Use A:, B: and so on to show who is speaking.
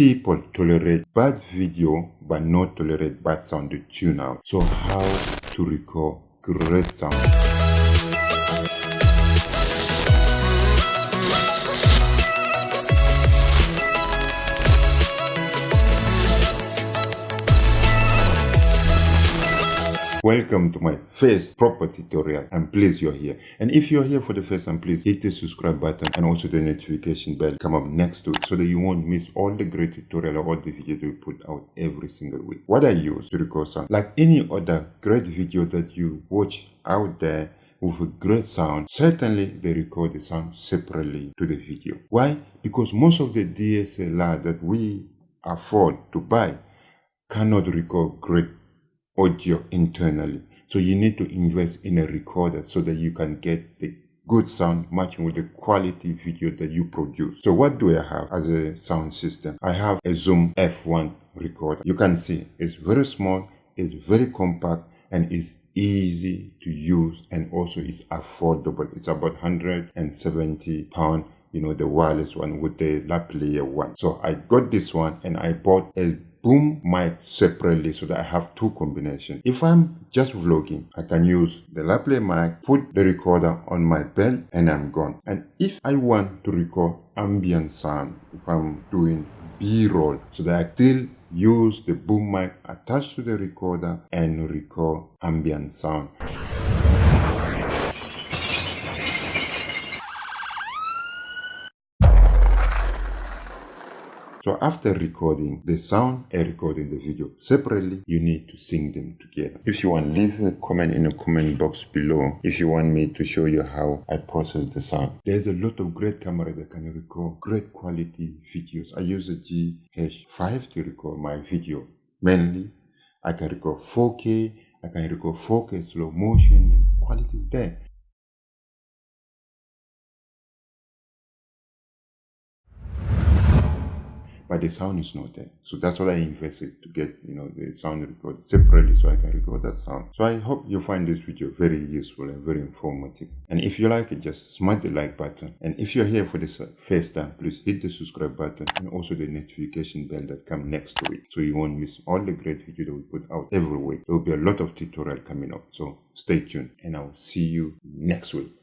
A: people tolerate bad video but not tolerate bad sound to tune out. So how to record great sound. Welcome to my first proper tutorial. I'm pleased you're here. And if you're here for the first time, please hit the subscribe button and also the notification bell come up next to it so that you won't miss all the great tutorial or all the videos we put out every single week. What I use to record sound, like any other great video that you watch out there with a great sound, certainly they record the sound separately to the video. Why? Because most of the DSLR that we afford to buy cannot record great audio internally. So you need to invest in a recorder so that you can get the good sound matching with the quality video that you produce. So what do I have as a sound system? I have a Zoom F1 recorder. You can see it's very small, it's very compact, and it's easy to use and also it's affordable. It's about 170 pounds you know the wireless one with the lavalier one so i got this one and i bought a boom mic separately so that I have two combinations. If I'm just vlogging, I can use the lavalier mic, put the recorder on my belt and I'm gone. And if I want to record ambient sound, if I'm doing B-roll, so that I still use the boom mic attached to the recorder and record ambient sound. So after recording the sound and recording the video separately, you need to sync them together. If you want, leave a comment in the comment box below if you want me to show you how I process the sound. There's a lot of great camera that can record great quality videos. I use a GH5 to record my video. Mainly, I can record 4K, I can record 4K slow motion, and quality is there. But the sound is not there. So that's what I invested to get, you know, the sound recorded separately so I can record that sound. So I hope you find this video very useful and very informative. And if you like it, just smash the like button. And if you're here for the first time, please hit the subscribe button and also the notification bell that comes next to it. So you won't miss all the great videos that we put out every week. There will be a lot of tutorial coming up. So stay tuned and I'll see you next week.